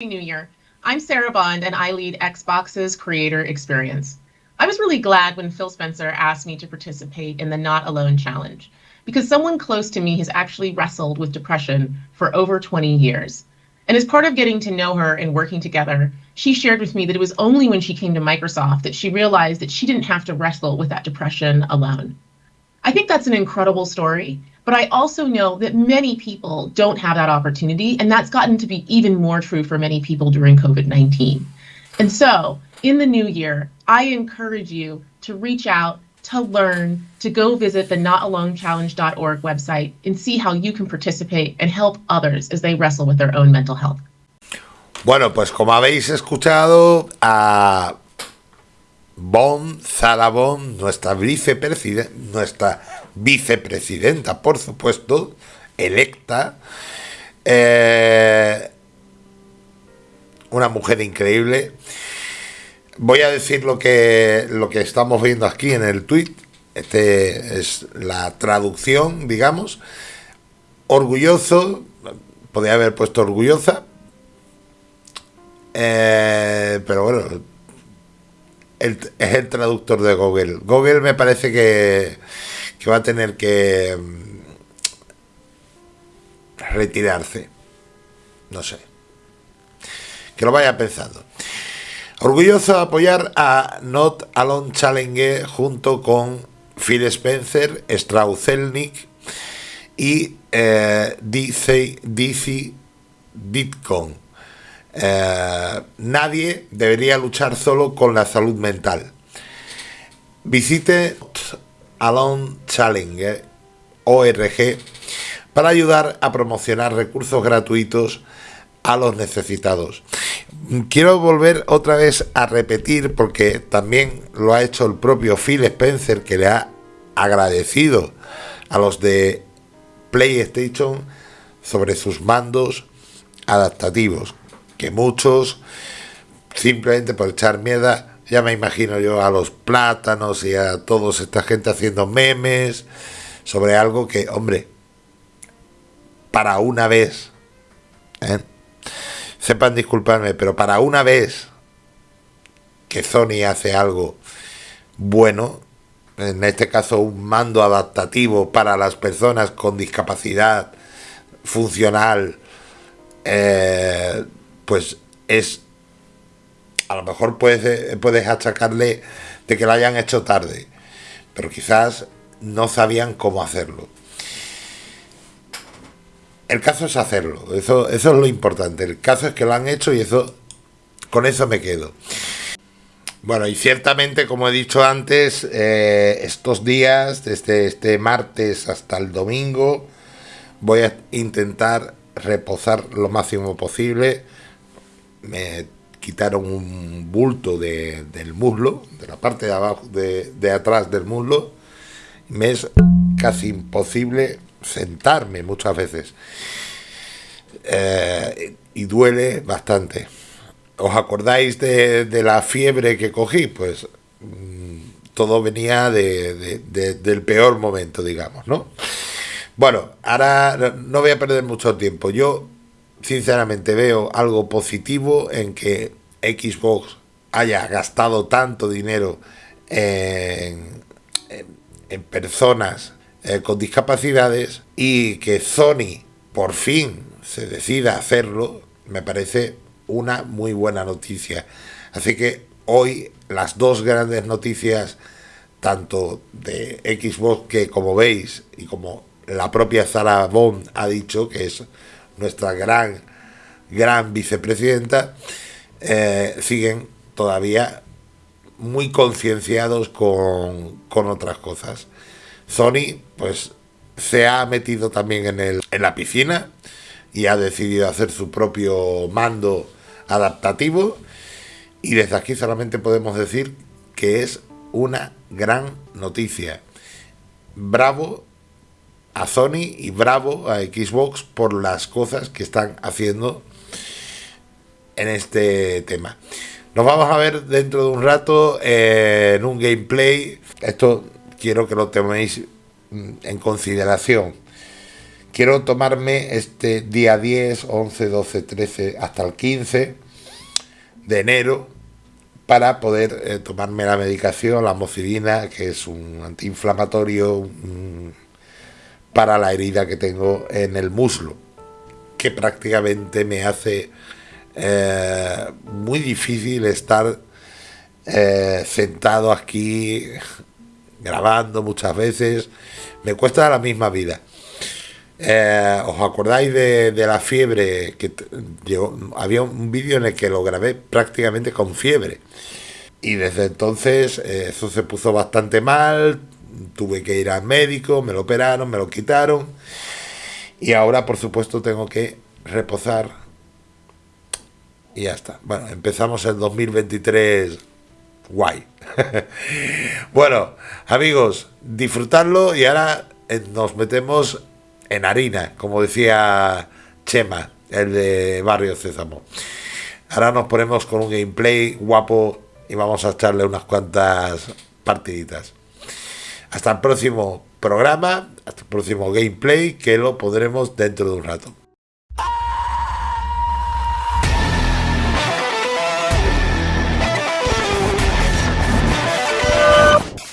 New Year. I'm Sarah Bond and I lead Xbox's creator experience. I was really glad when Phil Spencer asked me to participate in the Not Alone Challenge because someone close to me has actually wrestled with depression for over 20 years. And as part of getting to know her and working together, she shared with me that it was only when she came to Microsoft that she realized that she didn't have to wrestle with that depression alone. I think that's an incredible story, but I also know that many people don't have that opportunity, and that's gotten to be even more true for many people during COVID 19. And so, in the new year, I encourage you to reach out, to learn, to go visit the notalonechallenge.org website and see how you can participate and help others as they wrestle with their own mental health. Bueno, pues como habéis escuchado a Bon, Zara Bon, nuestra vicepresidenta, nuestra vicepresidenta, por supuesto, electa, eh, una mujer increíble. Voy a decir lo que, lo que estamos viendo aquí en el tweet. Este es la traducción, digamos. Orgulloso, podría haber puesto orgullosa, eh, pero bueno, es el traductor de Google. Google me parece que, que va a tener que mm, retirarse. No sé. Que lo vaya pensando. Orgulloso de apoyar a Not Alone Challenge junto con Phil Spencer, Strauzelnik y eh, DC, DC Bitcoin. Eh, nadie debería luchar solo con la salud mental. Visite Alone Challenge ORG para ayudar a promocionar recursos gratuitos a los necesitados. Quiero volver otra vez a repetir porque también lo ha hecho el propio Phil Spencer que le ha agradecido a los de PlayStation sobre sus mandos adaptativos que muchos, simplemente por echar miedo, ya me imagino yo a los plátanos y a toda esta gente haciendo memes sobre algo que, hombre, para una vez, ¿eh? sepan disculparme, pero para una vez que Sony hace algo bueno, en este caso un mando adaptativo para las personas con discapacidad funcional, eh, pues es a lo mejor puedes, puedes achacarle de que lo hayan hecho tarde, pero quizás no sabían cómo hacerlo. El caso es hacerlo, eso, eso es lo importante. El caso es que lo han hecho y eso con eso me quedo. Bueno, y ciertamente, como he dicho antes, eh, estos días, desde este martes hasta el domingo, voy a intentar reposar lo máximo posible me quitaron un bulto de, del muslo, de la parte de abajo, de, de atrás del muslo. Me es casi imposible sentarme muchas veces. Eh, y duele bastante. ¿Os acordáis de, la fiebre que cogí? Pues mm, todo venía de, del peor momento, digamos, ¿no? Bueno, ahora no voy a perder mucho tiempo. Yo sinceramente veo algo positivo en que Xbox haya gastado tanto dinero en, en, personas eh, con discapacidades y que Sony por fin se decida hacerlo, me parece una muy buena noticia. Así que hoy las dos grandes noticias, tanto de Xbox que como veis y como la propia Zara Bond ha dicho, que es nuestra gran, gran vicepresidenta, eh, siguen todavía muy concienciados con, con, otras cosas. Sony, pues, se ha metido también en, el, en la piscina y ha decidido hacer su propio mando adaptativo. Y desde aquí solamente podemos decir que es una gran noticia. Bravo a Sony y bravo a Xbox por las cosas que están haciendo en este tema. Nos vamos a ver dentro de un rato eh, en un gameplay. Esto quiero que lo tenéis en consideración. quiero tomarme este día 10, 11, 12, 13 hasta el 15 de enero para poder eh, tomarme la medicación, la mocilina, que es un antiinflamatorio para la herida que tengo en el muslo, que prácticamente me hace eh, muy difícil estar eh, sentado aquí grabando muchas veces, me cuesta la misma vida. Eh, ¿Os acordáis de, la fiebre? que Había un vídeo en el que lo grabé prácticamente con fiebre. Y desde entonces eso se puso bastante mal, tuve que ir al médico, me lo operaron, me lo quitaron. Y ahora, por supuesto, tengo que reposar. Y ya está. Bueno, empezamos el 2023 guay. bueno, amigos, disfrutadlo y ahora eh, nos metemos en harina, como decía Chema, el de Barrio Césamo. Ahora nos ponemos con un gameplay guapo y vamos a echarle unas cuantas partiditas. Hasta el próximo programa, hasta el próximo gameplay que lo podremos dentro de un rato.